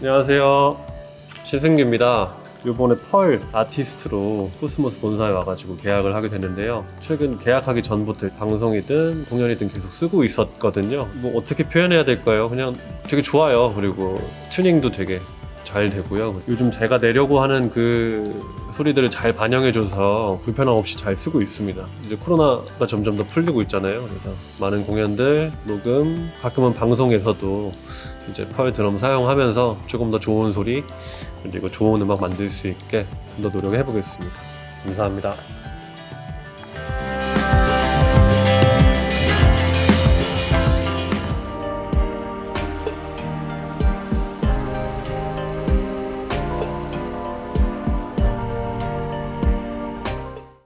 안녕하세요. 신승규입니다. 요번에 Pearl 아티스트로 코스모스 본사에 와가지고 계약을 하게 됐는데요. 최근 계약하기 전부터 방송이든 공연이든 계속 쓰고 있었거든요. 뭐 어떻게 표현해야 될까요? 그냥 되게 좋아요. 그리고 튜닝도 되게 잘 되고요. 요즘 제가 내려고 하는 그 소리들을 잘 반영해줘서 불편함 없이 잘 쓰고 있습니다. 이제 코로나가 점점 더 풀리고 있잖아요. 그래서 많은 공연들, 녹음, 가끔은 방송에서도 이제 펄 드럼 사용하면서 조금 더 좋은 소리 그리고 좋은 음악 만들 수 있게 좀 더 노력해 보겠습니다. 감사합니다.